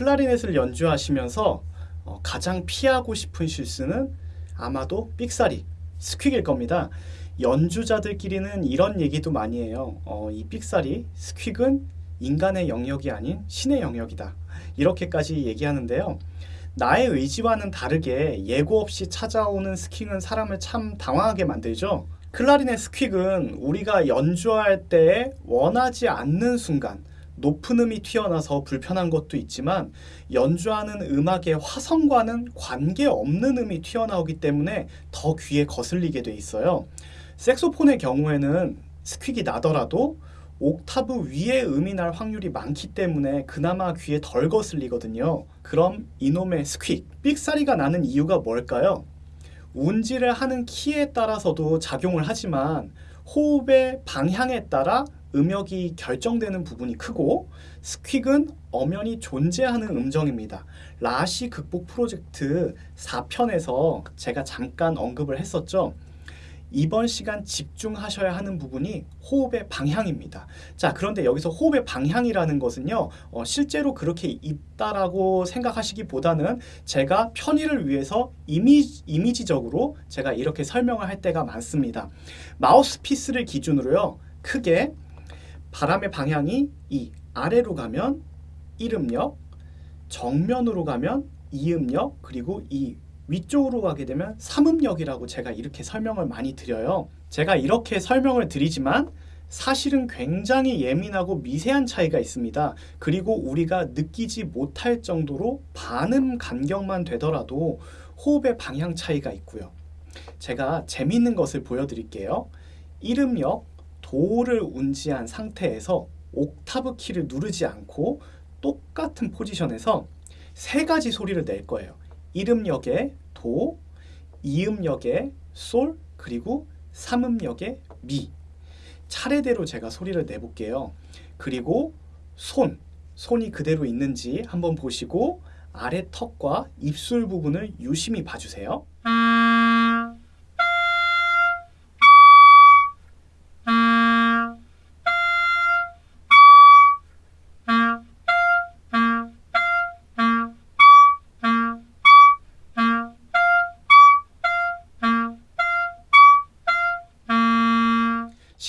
클라리넷을 연주하시면서 어, 가장 피하고 싶은 실수는 아마도 삑사리, 스퀵일 겁니다. 연주자들끼리는 이런 얘기도 많이 해요. 어, 이 삑사리, 스퀵은 인간의 영역이 아닌 신의 영역이다. 이렇게까지 얘기하는데요. 나의 의지와는 다르게 예고 없이 찾아오는 스퀵은 사람을 참 당황하게 만들죠. 클라리넷 스퀵은 우리가 연주할 때 원하지 않는 순간 높은 음이 튀어나와서 불편한 것도 있지만 연주하는 음악의 화성과는 관계없는 음이 튀어나오기 때문에 더 귀에 거슬리게 돼 있어요. 색소폰의 경우에는 스퀵이 나더라도 옥타브 위에 음이 날 확률이 많기 때문에 그나마 귀에 덜 거슬리거든요. 그럼 이놈의 스퀵, 삑사리가 나는 이유가 뭘까요? 운지를 하는 키에 따라서도 작용을 하지만 호흡의 방향에 따라 음역이 결정되는 부분이 크고 스퀵은 엄연히 존재하는 음정입니다. 라시 극복 프로젝트 4편에서 제가 잠깐 언급을 했었죠. 이번 시간 집중하셔야 하는 부분이 호흡의 방향입니다. 자, 그런데 여기서 호흡의 방향이라는 것은요, 어, 실제로 그렇게 있다라고 생각하시기보다는 제가 편의를 위해서 이미지, 이미지적으로 제가 이렇게 설명을 할 때가 많습니다. 마우스피스를 기준으로요, 크게 바람의 방향이 이 아래로 가면 1음력, 정면으로 가면 2음력, 그리고 이 위쪽으로 가게 되면 3음역이라고 제가 이렇게 설명을 많이 드려요. 제가 이렇게 설명을 드리지만 사실은 굉장히 예민하고 미세한 차이가 있습니다. 그리고 우리가 느끼지 못할 정도로 반음 간격만 되더라도 호흡의 방향 차이가 있고요. 제가 재미있는 것을 보여드릴게요. 1음역 도를 운지한 상태에서 옥타브 키를 누르지 않고 똑같은 포지션에서 세 가지 소리를 낼 거예요. 1음역의 도, 2음역의 솔, 그리고 3음역의 미. 차례대로 제가 소리를 내볼게요. 그리고 손, 손이 그대로 있는지 한번 보시고 아래 턱과 입술 부분을 유심히 봐주세요.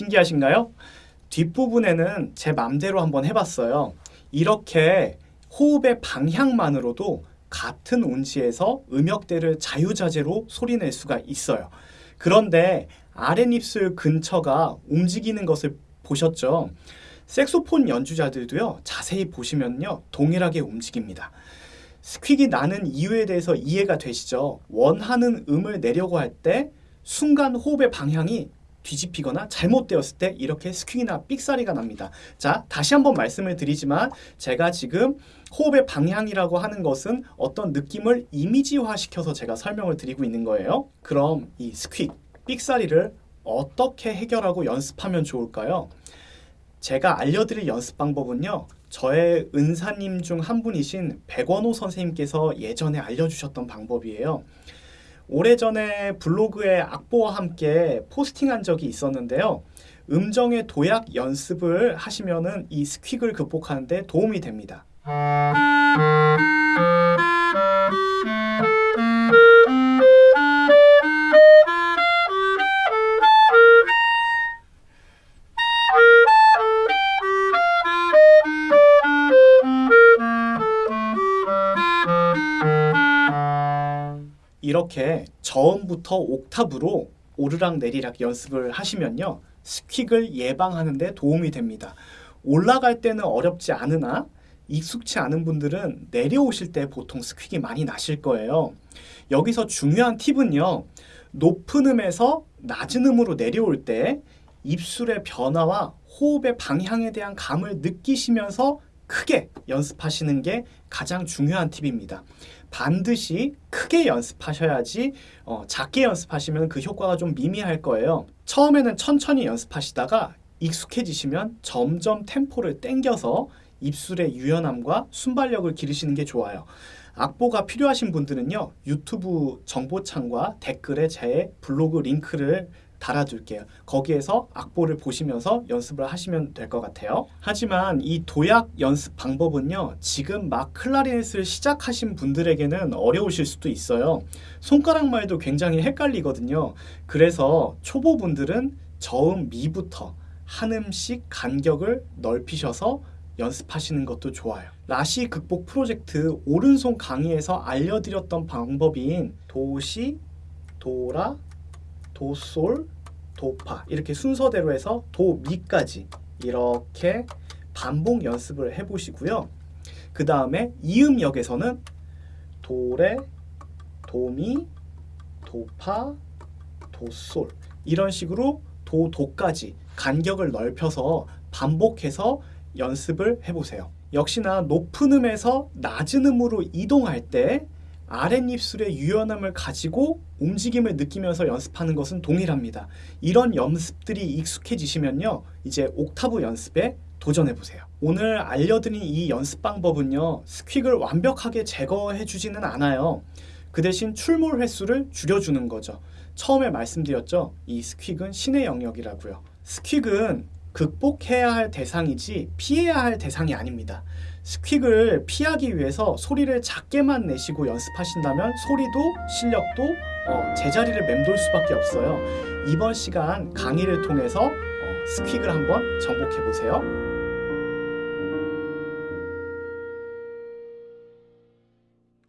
신기하신가요? 뒷부분에는 제 맘대로 한번 해봤어요. 이렇게 호흡의 방향만으로도 같은 온지에서 음역대를 자유자재로 소리낼 수가 있어요. 그런데 아랫입술 근처가 움직이는 것을 보셨죠? 색소폰 연주자들도요, 자세히 보시면요, 동일하게 움직입니다. 스퀵이 나는 이유에 대해서 이해가 되시죠? 원하는 음을 내려고 할 때 순간 호흡의 방향이 뒤집히거나 잘못되었을 때 이렇게 스퀴나 삑사리가 납니다. 자, 다시 한번 말씀을 드리지만 제가 지금 호흡의 방향이라고 하는 것은 어떤 느낌을 이미지화 시켜서 제가 설명을 드리고 있는 거예요. 그럼 이 스퀴, 삑사리를 어떻게 해결하고 연습하면 좋을까요? 제가 알려드릴 연습 방법은요. 저의 은사님 중 한 분이신 백원호 선생님께서 예전에 알려주셨던 방법이에요. 오래전에 블로그에 악보와 함께 포스팅한 적이 있었는데요. 음정의 도약 연습을 하시면 은 이 스퀵을 극복하는 데 도움이 됩니다. 이렇게 저음부터 옥탑으로 오르락 내리락 연습을 하시면요. 스퀵을 예방하는 데 도움이 됩니다. 올라갈 때는 어렵지 않으나 익숙치 않은 분들은 내려오실 때 보통 스퀵이 많이 나실 거예요. 여기서 중요한 팁은요. 높은 음에서 낮은 음으로 내려올 때 입술의 변화와 호흡의 방향에 대한 감을 느끼시면서 크게 연습하시는 게 가장 중요한 팁입니다. 반드시 크게 연습하셔야지 어, 작게 연습하시면 그 효과가 좀 미미할 거예요. 처음에는 천천히 연습하시다가 익숙해지시면 점점 템포를 땡겨서 입술의 유연함과 순발력을 기르시는 게 좋아요. 악보가 필요하신 분들은요. 유튜브 정보창과 댓글에 제 블로그 링크를 달아둘게요. 거기에서 악보를 보시면서 연습을 하시면 될 것 같아요. 하지만 이 도약 연습 방법은요, 지금 막 클라리넷을 시작하신 분들에게는 어려우실 수도 있어요. 손가락 말도 굉장히 헷갈리거든요. 그래서 초보분들은 저음 미부터 한 음씩 간격을 넓히셔서 연습하시는 것도 좋아요. 라시 극복 프로젝트 오른손 강의에서 알려드렸던 방법인 도시, 도라, 도솔, 도파 이렇게 순서대로 해서 도미까지 이렇게 반복 연습을 해보시고요. 그 다음에 이음역에서는 도레, 도미, 도파, 도솔 이런 식으로 도, 도까지 간격을 넓혀서 반복해서 연습을 해보세요. 역시나 높은 음에서 낮은 음으로 이동할 때 아랫입술의 유연함을 가지고 움직임을 느끼면서 연습하는 것은 동일합니다. 이런 연습들이 익숙해지시면요. 이제 옥타브 연습에 도전해 보세요. 오늘 알려드린 이 연습 방법은요. 스퀵을 완벽하게 제거해 주지는 않아요. 그 대신 출몰 횟수를 줄여주는 거죠. 처음에 말씀드렸죠. 이 스퀵은 신의 영역이라고요. 스퀵은 극복해야 할 대상이지 피해야 할 대상이 아닙니다. 스퀵을 피하기 위해서 소리를 작게만 내시고 연습하신다면 소리도 실력도 어, 제자리를 맴돌 수밖에 없어요. 이번 시간 강의를 통해서 어, 스퀵을 한번 정복해 보세요.